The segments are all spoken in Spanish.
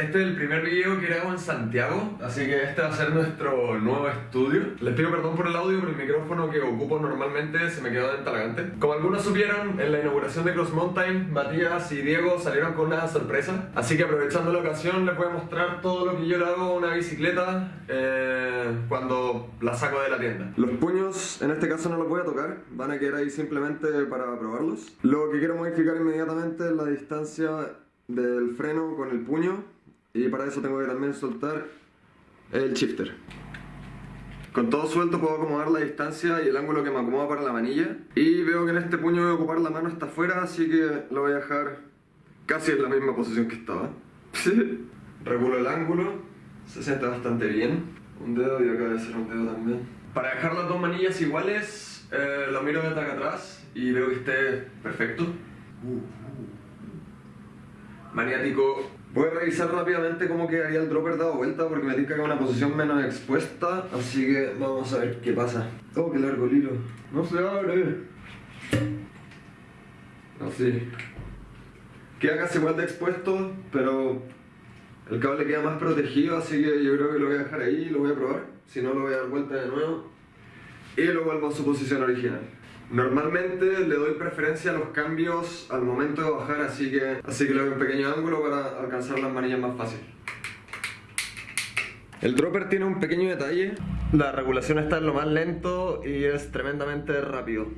este es el primer video que grabo en Santiago, así que este va a ser nuestro nuevo estudio. Les pido perdón por el audio, pero el micrófono que ocupo normalmente se me quedó en. Como algunos supieron, en la inauguración de Cross Mountain, Matías y Diego salieron con una sorpresa, así que aprovechando la ocasión les voy a mostrar todo lo que yo le hago a una bicicleta eh, cuando la saco de la tienda. Los puños, en este caso no los voy a tocar, van a quedar ahí simplemente para probarlos. Lo que quiero modificar inmediatamente es la distancia del freno con el puño y para eso tengo que también soltar el shifter. Con todo suelto puedo acomodar la distancia y el ángulo que me acomoda para la manilla. Y veo que en este puño voy a ocupar la mano hasta afuera, así que lo voy a dejar casi en la misma posición que estaba. Regulo el ángulo, se siente bastante bien. Un dedo y acá debe ser un dedo también. Para dejar las dos manillas iguales, eh, lo miro desde acá atrás y veo que esté perfecto. Maniático Voy a revisar rápidamente cómo quedaría el dropper dado vuelta porque me tiene que una posición menos expuesta, así que vamos a ver qué pasa. Oh, qué largo el hilo. No se abre. Así. Queda casi igual de expuesto, pero el cable queda más protegido, así que yo creo que lo voy a dejar ahí y lo voy a probar. Si no, lo voy a dar vuelta de nuevo. Y lo vuelvo a su posición original. Normalmente le doy preferencia a los cambios al momento de bajar, así que, así que le doy un pequeño ángulo para alcanzar las manillas más fácil. El dropper tiene un pequeño detalle. La regulación está en lo más lento y es tremendamente rápido.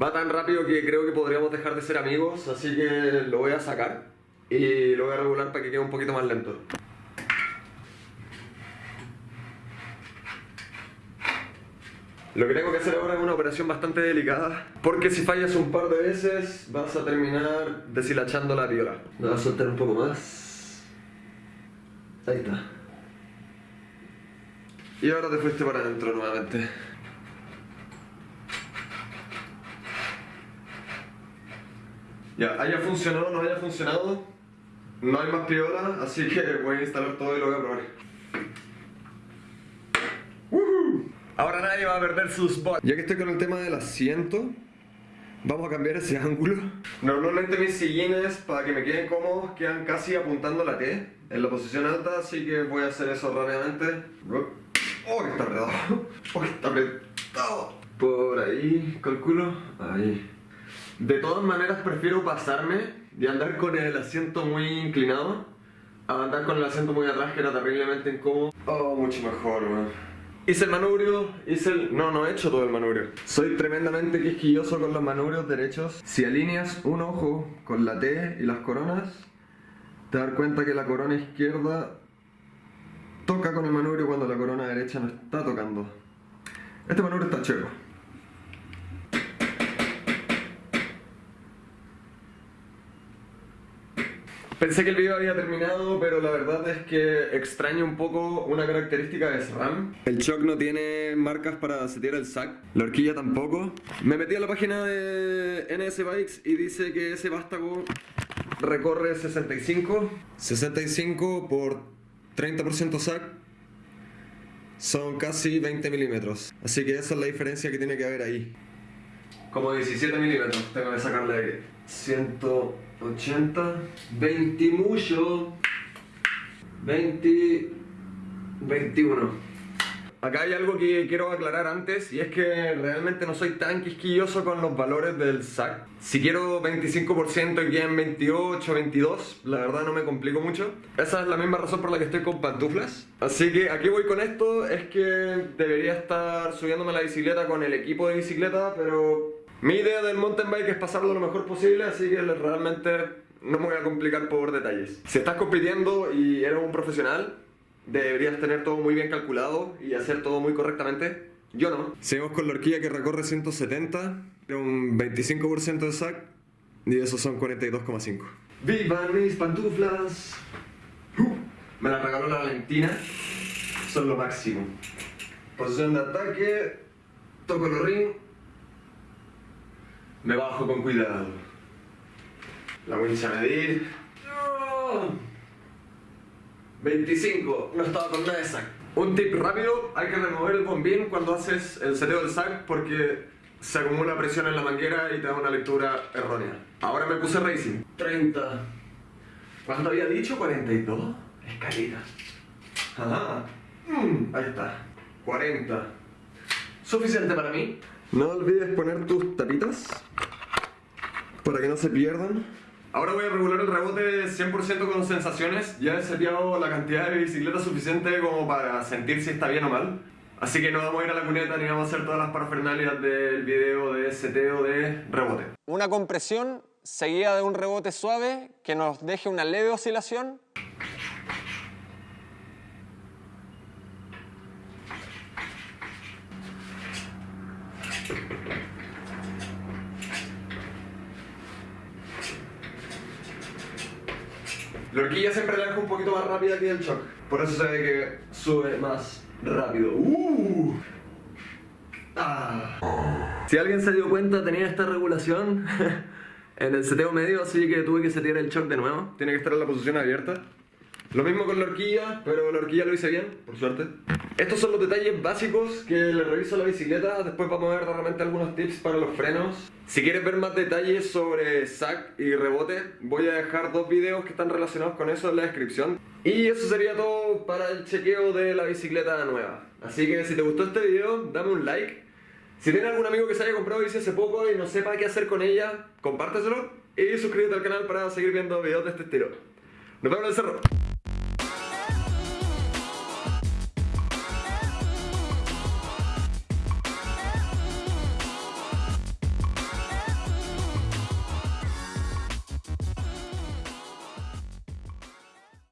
Va tan rápido que creo que podríamos dejar de ser amigos, así que lo voy a sacar y lo voy a regular para que quede un poquito más lento. Lo que tengo que hacer ahora es una operación bastante delicada porque si fallas un par de veces vas a terminar deshilachando la viola. Me vas a soltar un poco más. Ahí está. Y ahora te fuiste para adentro nuevamente. Ya, haya funcionado o no haya funcionado, no hay más piola, así que voy a instalar todo y lo voy a probar. Ahora nadie va a perder su spot. Ya que estoy con el tema del asiento, vamos a cambiar ese ángulo. Normalmente mis sillines, para que me queden cómodos, quedan casi apuntando la T, en la posición alta, así que voy a hacer eso rápidamente. ¡Oh, está apretado! ¡Oh, está apretado! Por ahí, calculo. Ahí. De todas maneras prefiero pasarme de andar con el asiento muy inclinado a andar con el asiento muy atrás que era terriblemente incómodo. Oh, mucho mejor, man. Hice el manubrio, hice el... No, no he hecho todo el manubrio. Soy tremendamente quisquilloso con los manubrios derechos. Si alineas un ojo con la T y las coronas, te das cuenta que la corona izquierda toca con el manubrio cuando la corona derecha no está tocando. Este manubrio está chévere. Pensé que el video había terminado, pero la verdad es que extraño un poco una característica de SRAM. El shock no tiene marcas para setear el sac, la horquilla tampoco. Me metí a la página de NS Bikes y dice que ese vástago recorre 65. 65 por 30% sac son casi 20 milímetros. Así que esa es la diferencia que tiene que haber ahí. Como 17 milímetros, tengo que sacarle 100... 80, 20 mucho, 20, 21. Acá hay algo que quiero aclarar antes y es que realmente no soy tan quisquilloso con los valores del SAC. Si quiero 25% y en 28, 22, la verdad no me complico mucho. Esa es la misma razón por la que estoy con pantuflas. Así que aquí voy con esto, es que debería estar subiéndome la bicicleta con el equipo de bicicleta, pero mi idea del mountain bike es pasarlo lo mejor posible, así que realmente no me voy a complicar por detalles. Si estás compitiendo y eres un profesional, deberías tener todo muy bien calculado y hacer todo muy correctamente. Yo no. Seguimos con la horquilla que recorre 170, un 25% de sac y esos son 42,5. ¡Vivan mis pantuflas! Uh, me la regaló la Valentina, son lo máximo. Posición de ataque, toco el ring me bajo con cuidado. La winch a medir. 25, no estaba con nada de sac. Un tip rápido, hay que remover el bombín cuando haces el seteo del sac porque se acumula presión en la manguera y te da una lectura errónea. Ahora me puse racing. 30, ¿Cuánto había dicho? 42. Escalita. Ajá. Mm, ahí está. 40. Suficiente para mí. No olvides poner tus tapitas para que no se pierdan. Ahora voy a regular el rebote 100% con sensaciones. Ya he seteado la cantidad de bicicleta suficiente como para sentir si está bien o mal. Así que no vamos a ir a la cuneta ni vamos a hacer todas las parafernalias del video de seteo de rebote. Una compresión seguida de un rebote suave que nos deje una leve oscilación. La horquilla siempre la un poquito más rápida que el shock. Por eso se ve que sube más rápido. ¡Uh! Ah. Si alguien se dio cuenta, tenía esta regulación en el seteo medio, así que tuve que setear el shock de nuevo. Tiene que estar en la posición abierta. Lo mismo con la horquilla, pero la horquilla lo hice bien, por suerte. Estos son los detalles básicos que le reviso a la bicicleta. Después vamos a ver realmente algunos tips para los frenos. Si quieres ver más detalles sobre sac y rebote, voy a dejar dos videos que están relacionados con eso en la descripción. Y eso sería todo para el chequeo de la bicicleta nueva. Así que si te gustó este video, dame un like. Si tienes algún amigo que se haya comprado bici hace poco y no sepa qué hacer con ella, compárteselo y suscríbete al canal para seguir viendo videos de este estilo. Nos vemos en el cerro.